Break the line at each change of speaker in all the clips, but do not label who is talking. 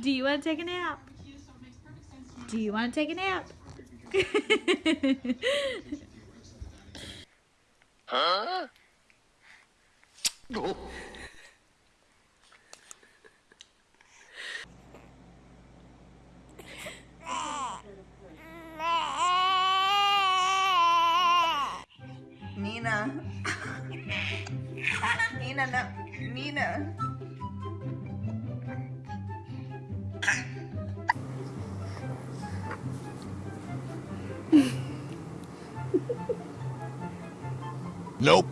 Do you want to take a nap? Do you want to take a nap?
huh? Oh.
Nina. Nina, no. Nina.
Nope.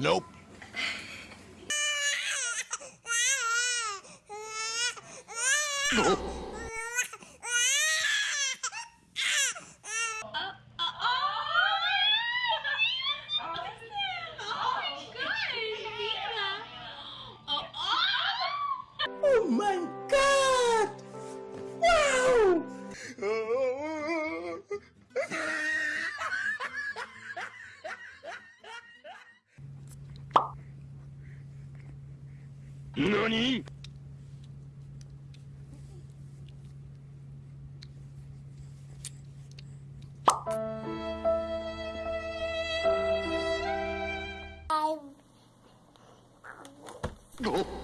Nope. NANI? Huh?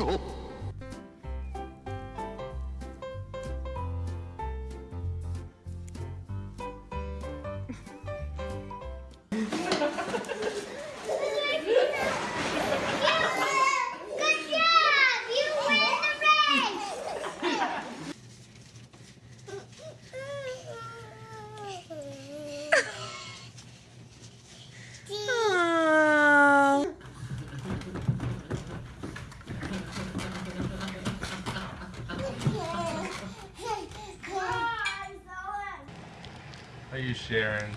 Oh.
Are you sharing?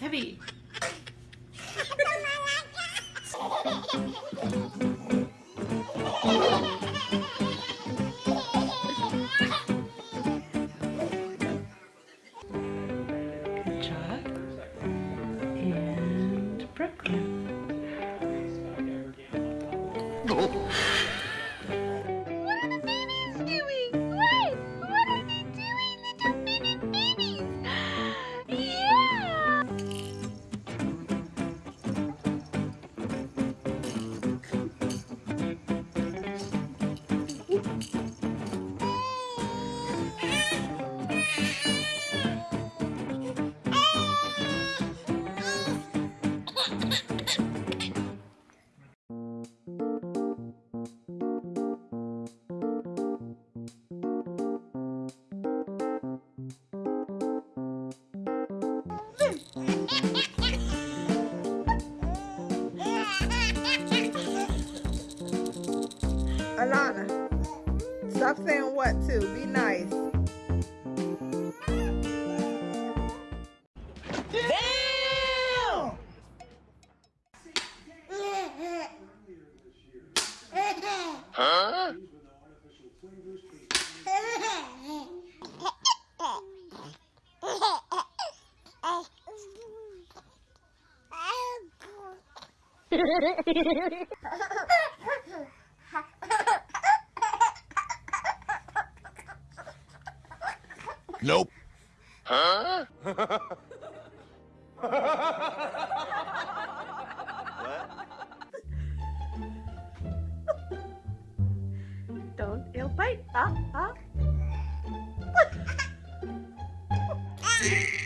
Heavy.
Alana, stop saying what too. Be nice.
Damn!
Huh? Nope. Huh?
Don't ill bite. Ah, ah.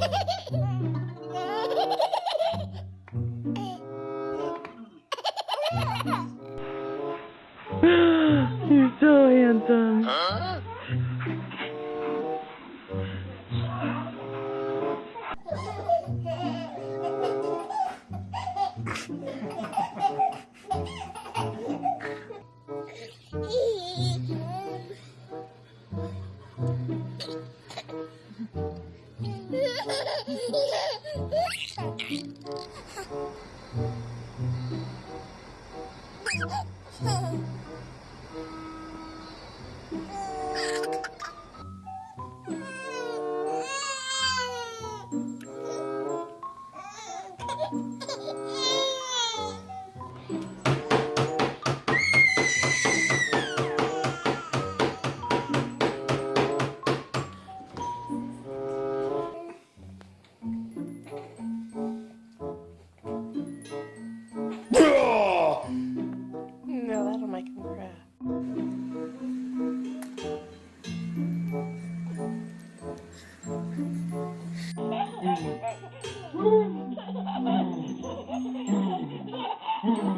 You're so handsome.
Huh?
No, make cry.